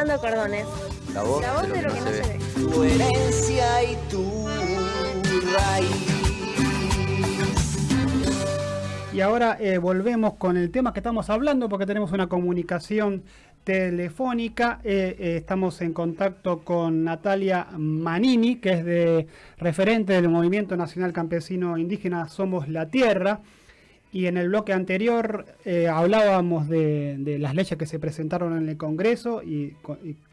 pintando cordones. La voz, La voz de lo que no se, ve. Tu herencia y tu raíz. Y ahora eh, volvemos con el tema que estamos hablando porque tenemos una comunicación telefónica. Eh, eh, estamos en contacto con Natalia Manini, que es de referente del Movimiento Nacional Campesino Indígena Somos la Tierra. Y en el bloque anterior eh, hablábamos de, de las leyes que se presentaron en el Congreso y,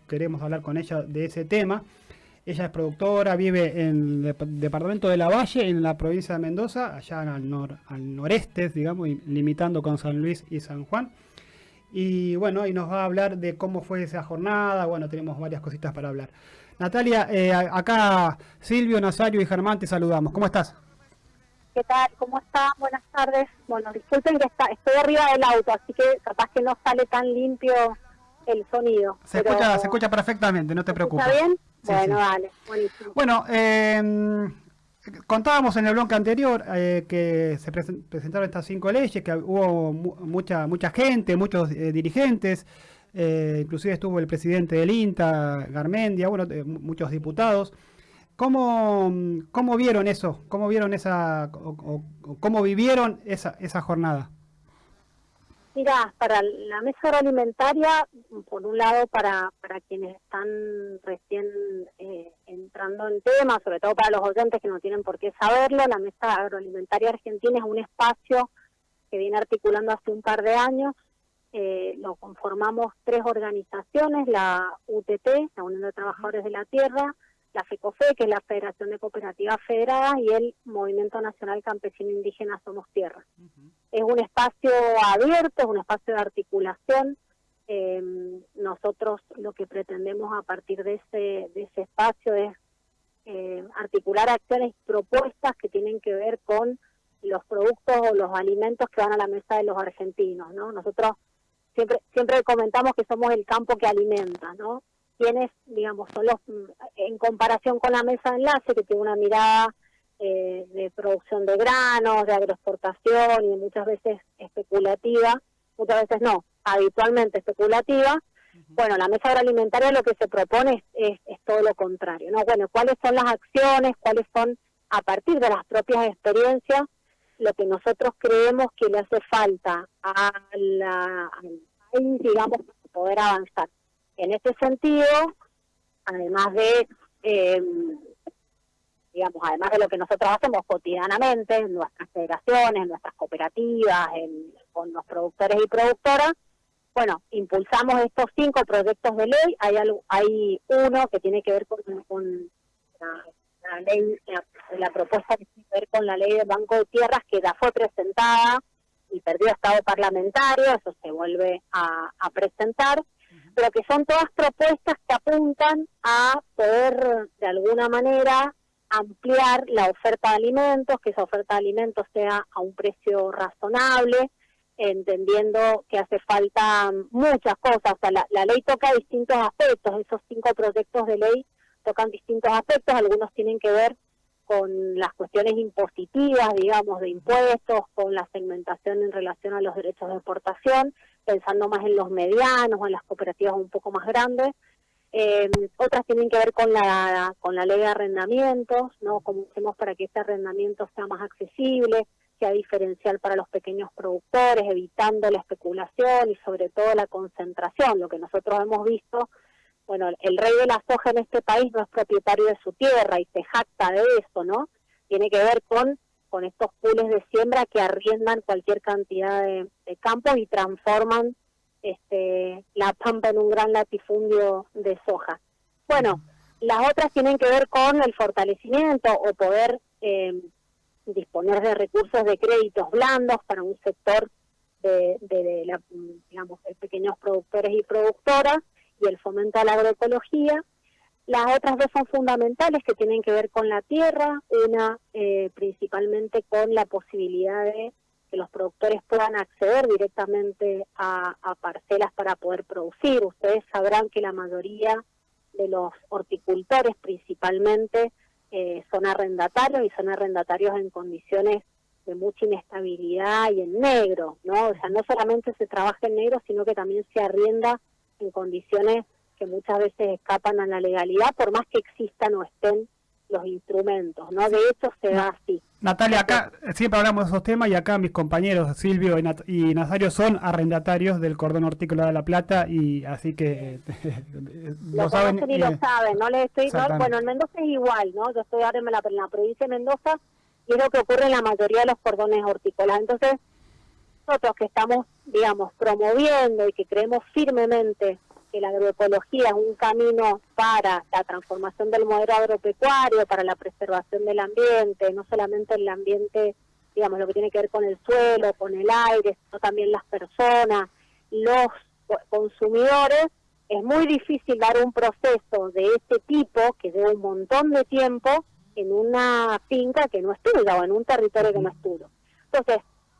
queremos hablar con ella de ese tema. Ella es productora, vive en el dep- departamento de La Valle, en la provincia de Mendoza, allá al, nor- al noreste, digamos, limitando con San Luis y San Juan. Y bueno, y nos va a hablar de cómo fue esa jornada. Bueno, tenemos varias cositas para hablar. Natalia, eh, acá Silvio, Nazario y Germán te saludamos. ¿Cómo estás? ¿Qué tal? ¿Cómo está? Buenas tardes. Bueno, disculpen que está, estoy arriba del auto, así que capaz que no sale tan limpio el sonido. Se, pero- escucha, se escucha perfectamente, no te preocupes. ¿Está bien? Sí, bueno, sí. dale, buenísimo. Bueno, eh, contábamos en el bloque anterior eh, que se presen- presentaron estas cinco leyes, que hubo mu- mucha mucha gente, muchos eh, dirigentes, eh, inclusive estuvo el presidente del INTA, Garmendia, bueno, eh, mu- muchos diputados. ¿Cómo, ¿Cómo vieron eso? ¿Cómo vieron esa, o- cómo vivieron esa, esa jornada? Mira, para la mesa agroalimentaria, por un lado, para, para quienes están recién eh, entrando en tema, sobre todo para los oyentes que no tienen por qué saberlo, la mesa agroalimentaria argentina es un espacio que viene articulando hace un par de años. Eh, lo conformamos tres organizaciones, la UTT, la Unión de Trabajadores de la Tierra, la FECOFE, que es la Federación de Cooperativas Federadas, y el Movimiento Nacional Campesino Indígena Somos Tierra es un espacio abierto, es un espacio de articulación. Eh, nosotros lo que pretendemos a partir de ese, de ese espacio es eh, articular acciones y propuestas que tienen que ver con los productos o los alimentos que van a la mesa de los argentinos, ¿no? Nosotros siempre siempre comentamos que somos el campo que alimenta, ¿no? Quienes, digamos, son los, en comparación con la mesa de enlace, que tiene una mirada eh, de producción de granos, de agroexportación y muchas veces especulativa, muchas veces no, habitualmente especulativa. Bueno, la mesa agroalimentaria lo que se propone es, es, es todo lo contrario, ¿no? Bueno, ¿cuáles son las acciones? ¿Cuáles son, a partir de las propias experiencias, lo que nosotros creemos que le hace falta a la, al país, digamos, para poder avanzar? En este sentido, además de... Eh, digamos, además de lo que nosotros hacemos cotidianamente en nuestras federaciones, en nuestras cooperativas, en- con los productores y productoras, bueno, impulsamos estos cinco proyectos de ley. Hay algo- hay uno que tiene que ver con, la, ley, la, propuesta que tiene que ver con la ley del Banco de Tierras que ya fue presentada y perdió estado parlamentario, eso se vuelve a presentar, pero que son todas propuestas que apuntan a poder de alguna manera ampliar la oferta de alimentos, que esa oferta de alimentos sea a un precio razonable, entendiendo que hace falta muchas cosas. O sea, la, la ley toca distintos aspectos, esos cinco proyectos de ley tocan distintos aspectos, algunos tienen que ver con las cuestiones impositivas, digamos, de impuestos, con la segmentación en relación a los derechos de exportación, pensando más en los medianos o en las cooperativas un poco más grandes. Eh, otras tienen que ver con la con la ley de arrendamientos, ¿no? Cómo hacemos para que este arrendamiento sea más accesible, sea diferencial para los pequeños productores, evitando la especulación y sobre todo la concentración. Lo que nosotros hemos visto, bueno, el rey de la soja en este país no es propietario de su tierra y se jacta de eso, ¿no? Tiene que ver con con estos pools de siembra que arriendan cualquier cantidad de, de campos y transforman este, la pampa en un gran latifundio de soja. Bueno, las otras tienen que ver con el fortalecimiento o poder eh, disponer de recursos de créditos blandos para un sector de, de, de la, digamos, de pequeños productores y productoras y el fomento a la agroecología. Las otras dos son fundamentales que tienen que ver con la tierra, una eh, principalmente con la posibilidad de que los productores puedan acceder directamente a, parcelas para poder producir. Ustedes sabrán que la mayoría de los horticultores principalmente eh, son arrendatarios y son arrendatarios en condiciones de mucha inestabilidad y en negro, ¿no? O sea, no solamente se trabaja en negro, sino que también se arrienda en condiciones que muchas veces escapan a la legalidad, por más que existan o estén los instrumentos, ¿no? De hecho se da así. Natalia, acá siempre hablamos de esos temas y acá mis compañeros Silvio y, Nazario son arrendatarios del cordón hortícola de La Plata y así que lo, saben y lo saben, no les estoy, bueno, en Mendoza es igual, ¿no? Yo estoy ahora en la, en la provincia de Mendoza y es lo que ocurre en la mayoría de los cordones hortícolas. Entonces, nosotros que estamos, digamos, promoviendo y que creemos firmemente que la agroecología es un camino para la transformación del modelo agropecuario, para la preservación del ambiente, no solamente el ambiente, digamos, lo que tiene que ver con el suelo, con el aire, sino también las personas, los consumidores, es muy difícil dar un proceso de este tipo que lleva un montón de tiempo en una finca que no es tuya o en un territorio que no es. Entonces,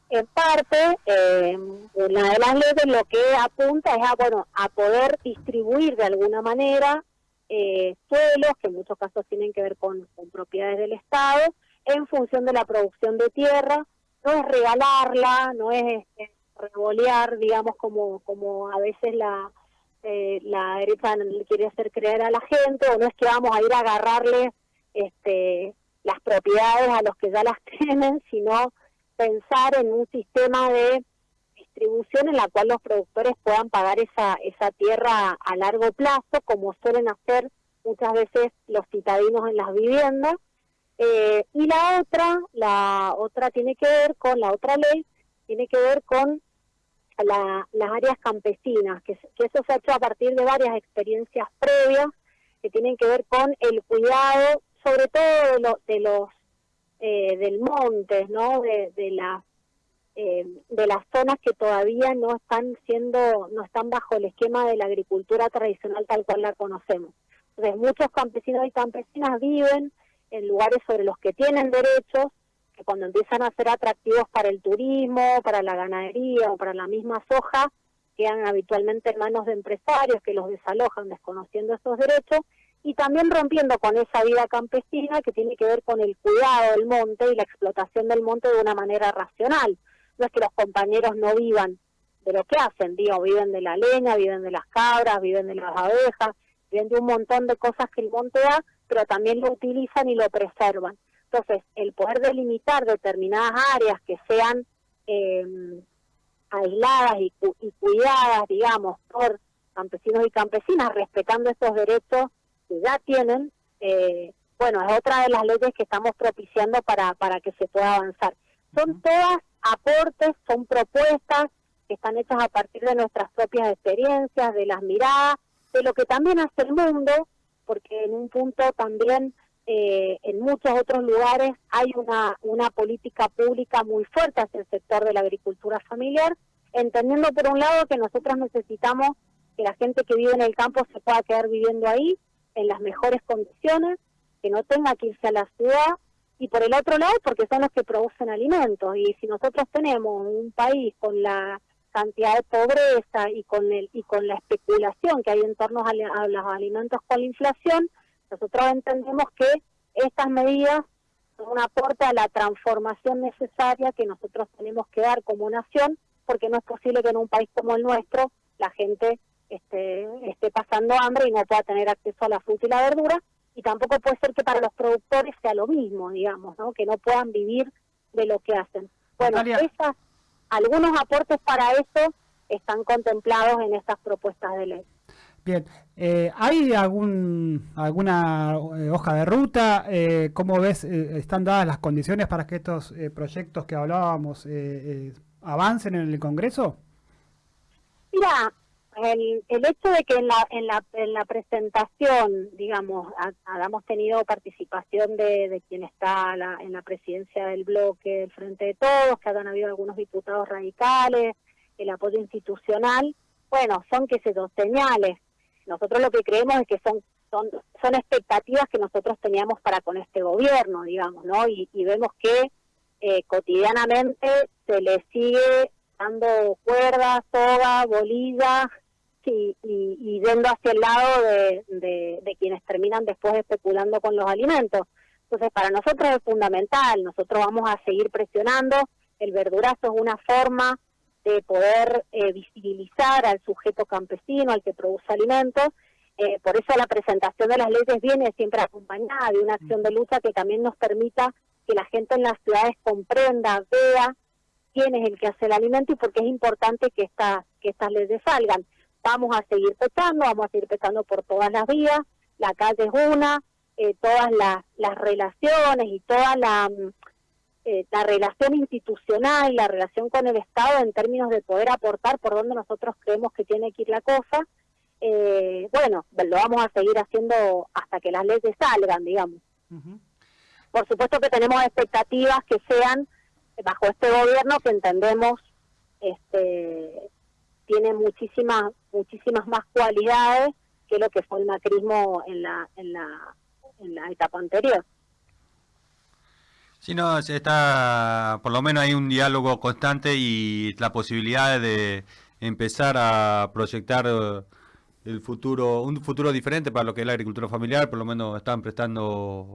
en parte, eh, una de las leyes lo que apunta es a, bueno, a poder distribuir de alguna manera eh, suelos, que en muchos casos tienen que ver con, propiedades del Estado, en función de la producción de tierra. No es regalarla, no es, revolear, digamos, como, como a veces la, eh, la derecha quiere hacer creer a la gente, o no es que vamos a ir a agarrarle este, las propiedades a los que ya las tienen, sino pensar en un sistema de distribución en la cual los productores puedan pagar esa, esa tierra a largo plazo, como suelen hacer muchas veces los citadinos en las viviendas. Eh, y la otra, la otra tiene que ver con, la otra ley, tiene que ver con las áreas campesinas, que, eso se ha hecho a partir de varias experiencias previas que tienen que ver con el cuidado, sobre todo de, de los eh, del monte, ¿no? De, de las eh, de las zonas que todavía no están siendo, no están bajo el esquema de la agricultura tradicional tal cual la conocemos. Entonces muchos campesinos y campesinas viven en lugares sobre los que tienen derechos, que cuando empiezan a ser atractivos para el turismo, para la ganadería o para la misma soja, quedan habitualmente en manos de empresarios que los desalojan desconociendo esos derechos y también rompiendo con esa vida campesina que tiene que ver con el cuidado del monte y la explotación del monte de una manera racional. No es que los compañeros no vivan de lo que hacen, digo, viven de la leña, viven de las cabras, viven de las abejas, viven de un montón de cosas que el monte da, pero también lo utilizan y lo preservan. Entonces, el poder delimitar determinadas áreas que sean em, aisladas y, y cuidadas, digamos, por campesinos y campesinas, respetando estos derechos que ya tienen, eh, bueno, es otra de las leyes que estamos propiciando para, para que se pueda avanzar. Son todas aportes, son propuestas que están hechas a partir de nuestras propias experiencias, de las miradas, de lo que también hace el mundo, porque en un punto también eh, en muchos otros lugares hay una, una política pública muy fuerte hacia el sector de la agricultura familiar, entendiendo por un lado que nosotros necesitamos que la gente que vive en el campo se pueda quedar viviendo ahí, en las mejores condiciones, que no tenga que irse a la ciudad, y por el otro lado porque son los que producen alimentos. Y si nosotros tenemos un país con la cantidad de pobreza y con el y con la especulación que hay en torno a, los alimentos con la inflación, nosotros entendemos que estas medidas son un aporte a la transformación necesaria que nosotros tenemos que dar como nación, porque no es posible que en un país como el nuestro la gente este, esté pasando hambre y no pueda tener acceso a la fruta y la verdura, y tampoco puede ser que para los productores sea lo mismo, digamos, ¿no? que no puedan vivir de lo que hacen. Bueno, esas, algunos aportes para eso están contemplados en estas propuestas de ley. Bien, eh, ¿hay algún alguna eh, hoja de ruta? Eh, ¿Cómo ves, eh, están dadas las condiciones para que estos proyectos que hablábamos avancen en el Congreso? Mira, el, el hecho de que en la, en la, en la presentación, digamos, hayamos tenido participación de, de quien está en la presidencia del bloque del Frente de Todos, que hayan habido algunos diputados radicales, el apoyo institucional, bueno, son que se dos señales. Nosotros lo que creemos es que son son, son expectativas que nosotros teníamos para con este gobierno, digamos, ¿no? Y, vemos que eh, cotidianamente se le sigue dando cuerdas, soga, bolillas, y, y, yendo hacia el lado de, de, quienes terminan después especulando con los alimentos. Entonces, para nosotros es fundamental, nosotros vamos a seguir presionando, el verdurazo es una forma de poder eh, visibilizar al sujeto campesino, al que produce alimentos, Eh, por eso la presentación de las leyes viene siempre acompañada de una acción de lucha que también nos permita que la gente en las ciudades comprenda, vea quién es el que hace el alimento y por qué es importante que, esta, que estas leyes salgan. Vamos a seguir petando, vamos a seguir petando por todas las vías, la calle es una, eh, todas las, las relaciones y toda la, mm, eh, la relación institucional, la relación con el Estado en términos de poder aportar por donde nosotros creemos que tiene que ir la cosa, eh, bueno, lo vamos a seguir haciendo hasta que las leyes salgan, digamos. Por supuesto que tenemos expectativas que sean bajo este gobierno que entendemos este tiene muchísimas muchísimas más cualidades que lo que fue el macrismo en la en la en la etapa anterior. Sí, no, está, por lo menos hay un diálogo constante y la posibilidad de empezar a proyectar eh, el futuro, un futuro diferente para lo que es la agricultura familiar, por lo menos están prestando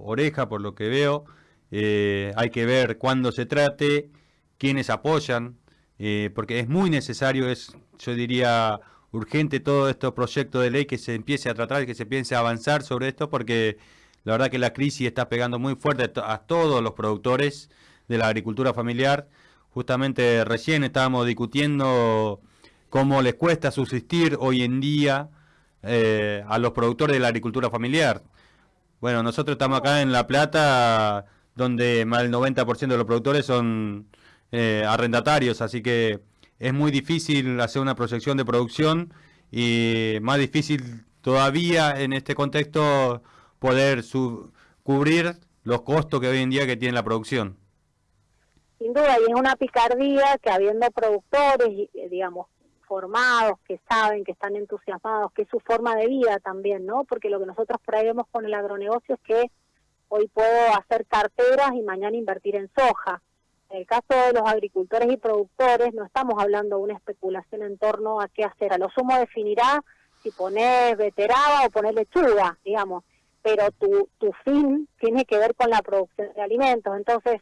oreja por lo que veo. Eh, hay que ver cuándo se trate, quiénes apoyan, eh, porque es muy necesario, es, yo diría, urgente todo estos proyectos de ley que se empiece a tratar, que se empiece a avanzar sobre esto, porque la verdad que la crisis está pegando muy fuerte a todos los productores de la agricultura familiar. Justamente recién estábamos discutiendo cómo les cuesta subsistir hoy en día eh, a los productores de la agricultura familiar. Bueno, nosotros estamos acá en La Plata, donde más del 90% de los productores son eh, arrendatarios, así que es muy difícil hacer una proyección de producción y más difícil todavía en este contexto poder cubrir los costos que hoy en día que tiene la producción. Sin duda, y es una picardía que habiendo productores, eh, digamos, formados, que saben, que están entusiasmados, que es su forma de vida también, ¿no? Porque lo que nosotros traemos con el agronegocio es que hoy puedo hacer carteras y mañana invertir en soja. En el caso de los agricultores y productores, no estamos hablando de una especulación en torno a qué hacer. A lo sumo definirá si poner veterada o poner lechuga, digamos, pero tu, tu fin tiene que ver con la producción de alimentos. Entonces,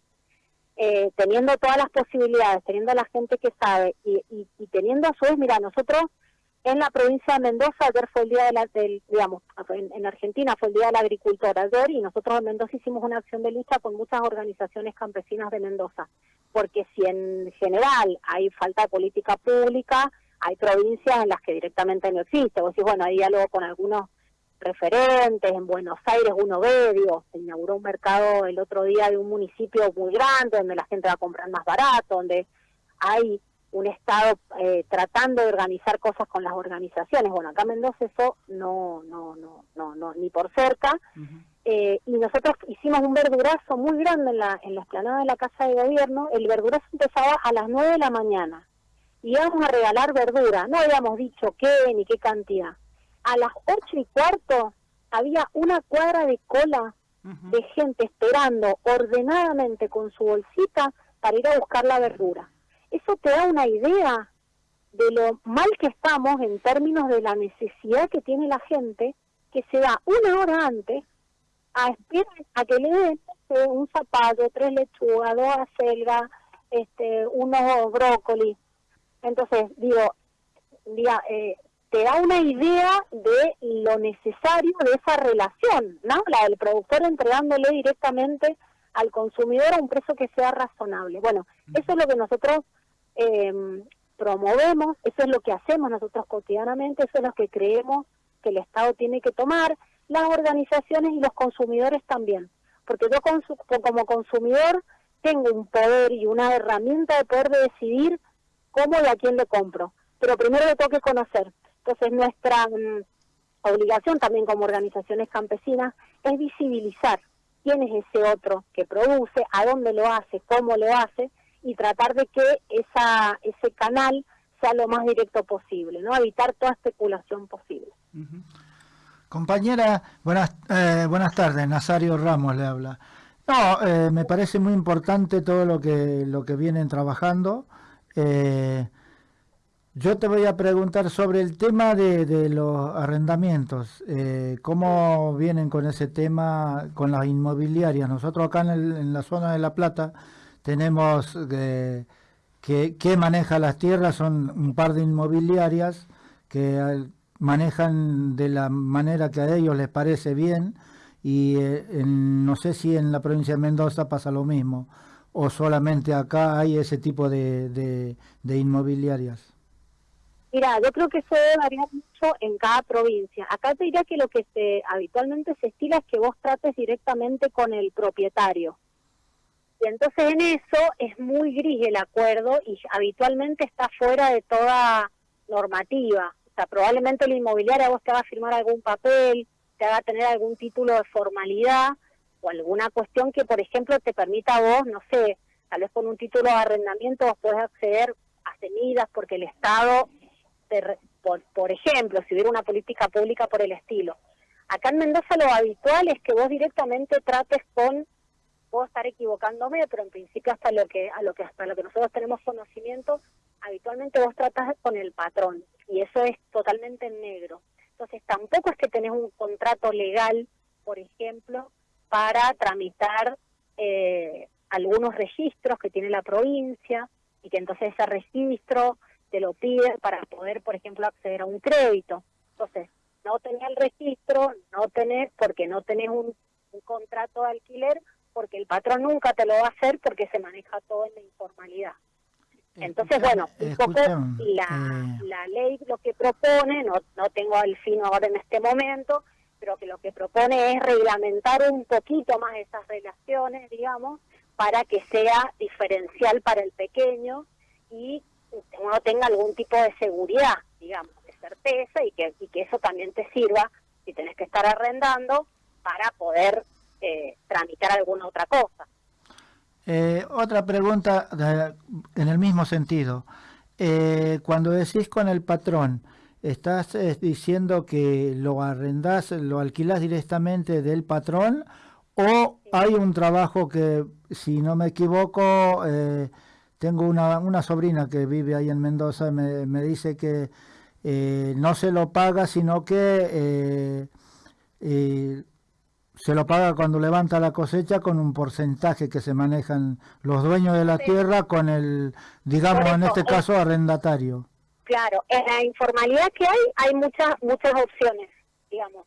eh, teniendo todas las posibilidades, teniendo a la gente que sabe y, y, teniendo a su vez, mira, nosotros en la provincia de Mendoza, ayer fue el día de la, del, digamos, en, Argentina fue el día del agricultor ayer y nosotros en Mendoza hicimos una acción de lucha con muchas organizaciones campesinas de Mendoza, porque si en general hay falta de política pública, hay provincias en las que directamente no existe, vos decís, bueno, hay diálogo con algunos referentes, en Buenos Aires uno ve, se inauguró un mercado el otro día de un municipio muy grande donde la gente va a comprar más barato, donde hay un Estado eh, tratando de organizar cosas con las organizaciones. Bueno, acá en Mendoza eso no, no, no, no, no ni por cerca. eh, y nosotros hicimos un verdurazo muy grande en la, en la explanada de la Casa de Gobierno. El verdurazo empezaba a las 9 de la mañana. Y íbamos a regalar verdura. No habíamos dicho qué ni qué cantidad a las ocho y cuarto había una cuadra de cola de gente esperando ordenadamente con su bolsita para ir a buscar la verdura. Eso te da una idea de lo mal que estamos en términos de la necesidad que tiene la gente que se da una hora antes a esperar a que le den un zapato, tres lechugas, dos acelgas, este, unos brócoli. Entonces, digo, eh, te da una idea de lo necesario de esa relación, ¿no? La del productor entregándole directamente al consumidor a un precio que sea razonable. Bueno, eso es lo que nosotros eh, promovemos, eso es lo que hacemos nosotros cotidianamente, eso es lo que creemos que el Estado tiene que tomar, las organizaciones y los consumidores también. Porque yo como consumidor tengo un poder y una herramienta de poder decidir cómo y a quién le compro. Pero primero le tengo que conocer entonces nuestra mm, obligación también como organizaciones campesinas es visibilizar quién es ese otro que produce, a dónde lo hace, cómo lo hace y tratar de que esa, ese canal sea lo más directo posible, ¿no? Evitar toda especulación posible. Compañera, buenas, eh, buenas tardes, Nazario Ramos le habla. No, eh, me parece muy importante todo lo que, lo que vienen trabajando. Eh, yo te voy a preguntar sobre el tema de, los arrendamientos. Eh, ¿Cómo vienen con ese tema con las inmobiliarias? Nosotros acá en, la zona de La Plata tenemos eh, que, maneja las tierras, son un par de inmobiliarias que manejan de la manera que a ellos les parece bien y eh, en- no sé si en la provincia de Mendoza pasa lo mismo o solamente acá hay ese tipo de inmobiliarias. Mira, yo creo que eso debe variar mucho en cada provincia. Acá te diría que lo que se habitualmente se estila es que vos trates directamente con el propietario. Y entonces en eso es muy gris el acuerdo y habitualmente está fuera de toda normativa. O sea, probablemente la inmobiliaria vos te haga firmar algún papel, te haga tener algún título de formalidad o alguna cuestión que, por ejemplo, te permita a vos, no sé, tal vez con un título de arrendamiento vos podés acceder a semillas porque el Estado te por, por ejemplo, si hubiera una política pública por el estilo. Acá en Mendoza lo habitual es que vos directamente trates con, puedo estar equivocándome, pero en principio hasta lo que, a lo que hasta lo que nosotros tenemos conocimiento, habitualmente vos tratas con el patrón, y eso es totalmente en negro. Entonces tampoco es que tenés un contrato legal, por ejemplo, para tramitar eh, algunos registros que tiene la provincia, y que entonces ese registro te lo piden para poder, por ejemplo, acceder a un crédito. Entonces, no tenés el registro, no tenés, porque no tenés un, un contrato de alquiler, porque el patrón nunca te lo va a hacer porque se maneja todo en la informalidad. Entonces, bueno, un poco la, eh, la ley lo que propone, no, no tengo al fin ahora en este momento, pero que lo que propone es reglamentar un poquito más esas relaciones, digamos, para que sea diferencial para el pequeño y uno tenga algún tipo de seguridad, digamos, de certeza y que, y que eso también te sirva si tenés que estar arrendando para poder eh, tramitar alguna otra cosa. Eh, otra pregunta de- en el mismo sentido. Eh, cuando decís con el patrón, ¿estás eh, diciendo que lo arrendás, lo alquilás directamente del patrón o hay un trabajo que, si no me equivoco, eh, tengo una, una sobrina que vive ahí en Mendoza y me, me dice que eh, no se lo paga, sino que eh, eh, se lo paga cuando levanta la cosecha con un porcentaje que se manejan los dueños de la Sí. tierra con el, digamos en este es- caso, arrendatario. Claro, en la informalidad que hay, hay muchas muchas opciones, digamos.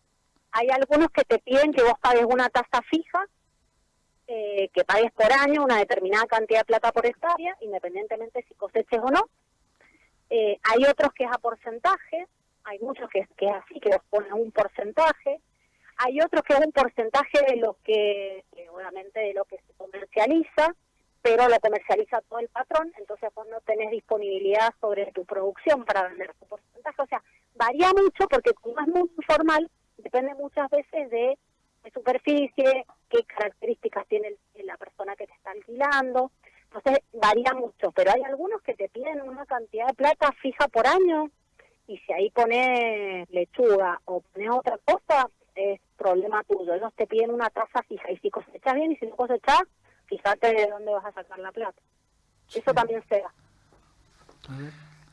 Hay algunos que te piden que vos pagues una tasa fija, eh, que pagues por año una determinada cantidad de plata por hectárea, independientemente si coseches o no. Eh, hay otros que es a porcentaje, hay muchos que, es- que es así, que vos ponen un porcentaje. Hay otros que es un porcentaje de lo que, obviamente de lo que se comercializa, pero lo comercializa todo el patrón, entonces vos no tenés disponibilidad sobre tu producción para vender tu porcentaje. O sea, varía mucho porque como es muy informal, depende muchas veces de, de superficie, qué características tiene la persona que te está alquilando. Entonces varía mucho, pero hay algunos que te piden una cantidad de plata fija por año y si ahí pones lechuga o pones otra cosa, es problema tuyo. Ellos te piden una tasa fija y si cosechas bien y si no cosechas, fíjate de dónde vas a sacar la plata. Eso también se da.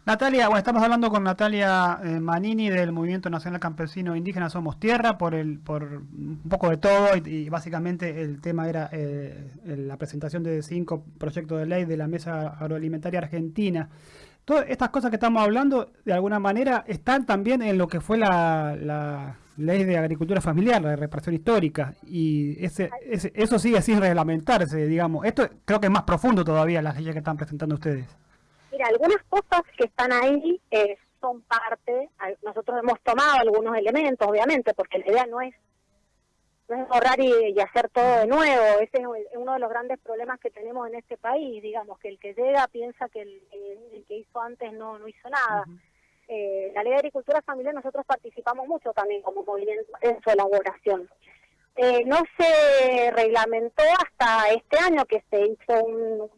Natalia, bueno, estamos hablando con Natalia eh, Manini del Movimiento Nacional Campesino Indígena Somos Tierra por el por un poco de todo y, y básicamente el tema era eh, la presentación de cinco proyectos de ley de la Mesa Agroalimentaria Argentina. Todas estas cosas que estamos hablando, de alguna manera, están también en lo que fue la, la ley de agricultura familiar, la de reparación histórica, y ese, ese- eso sigue sin reglamentarse, digamos. Esto creo que es más profundo todavía las leyes que están presentando ustedes. Mira, algunas cosas que están ahí eh, son parte, nosotros hemos tomado algunos elementos, obviamente, porque la idea no es no es borrar y, y hacer todo de nuevo. Ese es uno de los grandes problemas que tenemos en este país, digamos, que el que llega piensa que el, el- el que hizo antes no, no hizo nada. Eh, la ley de agricultura familiar nosotros participamos mucho también como movimiento en su elaboración. Eh, no se reglamentó hasta este año que se hizo un,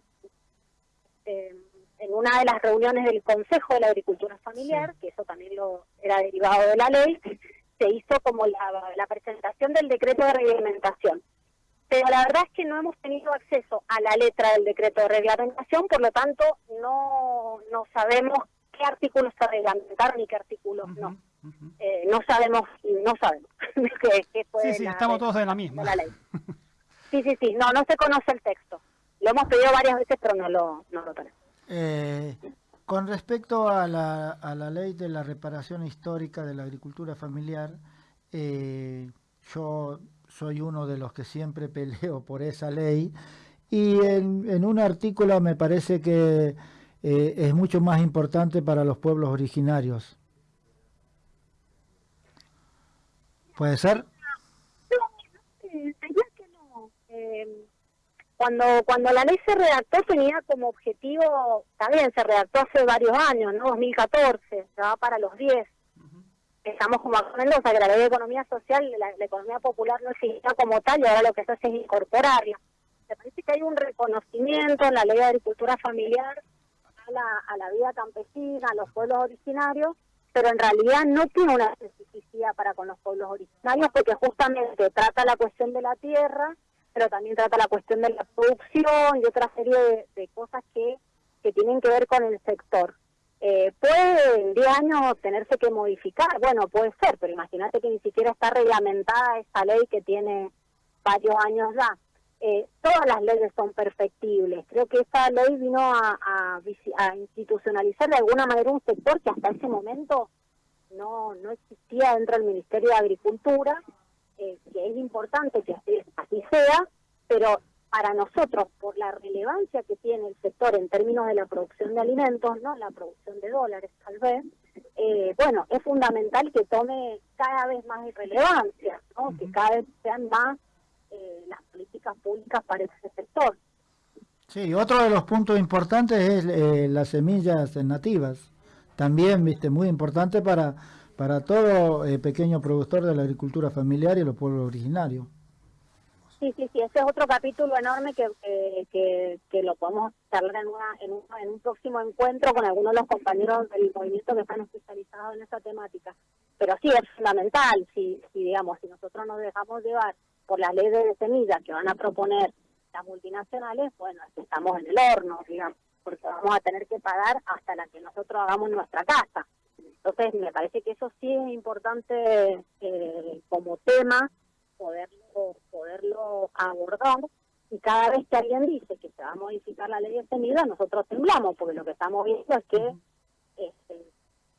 eh, en una de las reuniones del Consejo de la Agricultura Familiar, que eso también lo era derivado de la ley, se hizo como la, la presentación del decreto de reglamentación. Pero la verdad es que no hemos tenido acceso a la letra del decreto de reglamentación, por lo tanto no, no sabemos qué artículos se reglamentaron y qué artículos no. Eh, no sabemos, no sabemos qué, qué fue Sí, sí, la- estamos todos en la misma. la ley. Sí, sí, sí, no, no se conoce el texto. Lo hemos pedido varias veces, pero no lo, no lo tenemos. Eh, con respecto a la, a la ley de la reparación histórica de la agricultura familiar, eh, yo soy uno de los que siempre peleo por esa ley y en, en un artículo me parece que eh, es mucho más importante para los pueblos originarios. ¿Puede ser? Diría que no. Eh, cuando, cuando la ley se redactó tenía como objetivo, también se redactó hace varios años, ¿no? 2014, ya va para los 10. Estamos como acuerdos a que la ley de economía social, la, la economía popular no existía como tal y ahora lo que se hace es incorporarla. Me parece que hay un reconocimiento en la ley de agricultura familiar la, a la vida campesina, a los pueblos originarios, pero en realidad no tiene una especificidad para con los pueblos originarios porque justamente trata la cuestión de la tierra, pero también trata la cuestión de la producción y otra serie de, cosas que, que tienen que ver con el sector. Eh, ¿Puede en 10 años tenerse que modificar? Bueno, puede ser, pero imagínate que ni siquiera está reglamentada esta ley que tiene varios años ya. Eh, todas las leyes son perfectibles. Creo que esta ley vino a, a, institucionalizar de alguna manera un sector que hasta ese momento no, no existía dentro del Ministerio de Agricultura, eh, que es importante que así, así sea, pero para nosotros, por la relevancia que tiene el sector en términos de la producción de alimentos, no la producción de dólares tal vez, eh, bueno, es fundamental que tome cada vez más relevancia, ¿no? que cada vez sean más políticas públicas para ese sector. Sí, otro de los puntos importantes es eh, las semillas nativas. También, viste, muy importante para, para todo eh, pequeño productor de la agricultura familiar y los pueblos originarios. Sí, sí, sí, ese es otro capítulo enorme que, que, que, que lo podemos charlar en, una, en, un, en un próximo encuentro con algunos de los compañeros del movimiento que están especializados en esa temática. Pero sí, es fundamental, si, si digamos, si nosotros nos dejamos llevar por las leyes de semillas que van a proponer las multinacionales, bueno, estamos en el horno, digamos, porque vamos a tener que pagar hasta la que nosotros hagamos en nuestra casa. Entonces, me parece que eso sí es importante eh, como tema poderlo, poderlo abordar. Y cada vez que alguien dice que se va a modificar la ley de semillas, nosotros temblamos, porque lo que estamos viendo es que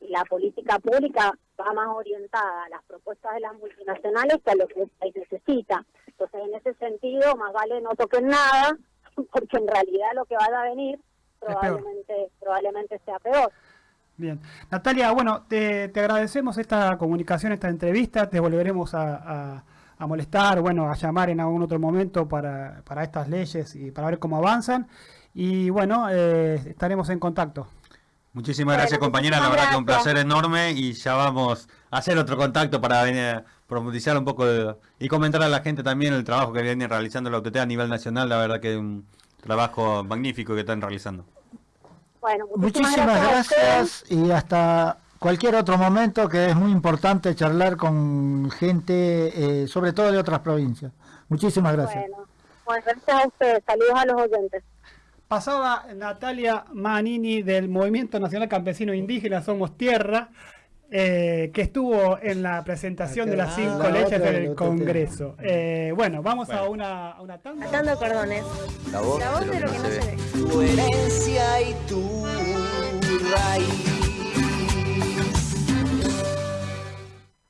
la política pública va más orientada a las propuestas de las multinacionales que a lo que el país necesita. Entonces, en ese sentido, más vale no toquen nada, porque en realidad lo que va a venir probablemente, probablemente sea peor. Bien. Natalia, bueno, te, te agradecemos esta comunicación, esta entrevista. Te volveremos a, a- a molestar, bueno, a llamar en algún otro momento para, para estas leyes y para ver cómo avanzan. Y bueno, eh, estaremos en contacto. Muchísimas gracias compañera, la verdad que un placer enorme y ya vamos a hacer otro contacto para venir a profundizar un poco de- y comentar a la gente también el trabajo que viene realizando la UTT a nivel nacional, la verdad que es un trabajo magnífico que están realizando. Bueno, Muchísimas gracias y hasta cualquier otro momento que es muy importante charlar con gente, eh, sobre todo de otras provincias. Muchísimas gracias. Bueno, bueno, gracias a ustedes. Saludos a los oyentes. Pasaba Natalia Manini del Movimiento Nacional Campesino Indígena Somos Tierra, eh, que estuvo en la presentación de las cinco La leyes del. Congreso. Eh, bueno, vamos a una, a una tanda. Atando cordones. La voz, La voz de lo que no se ve. ve. tu herencia y tu raíz.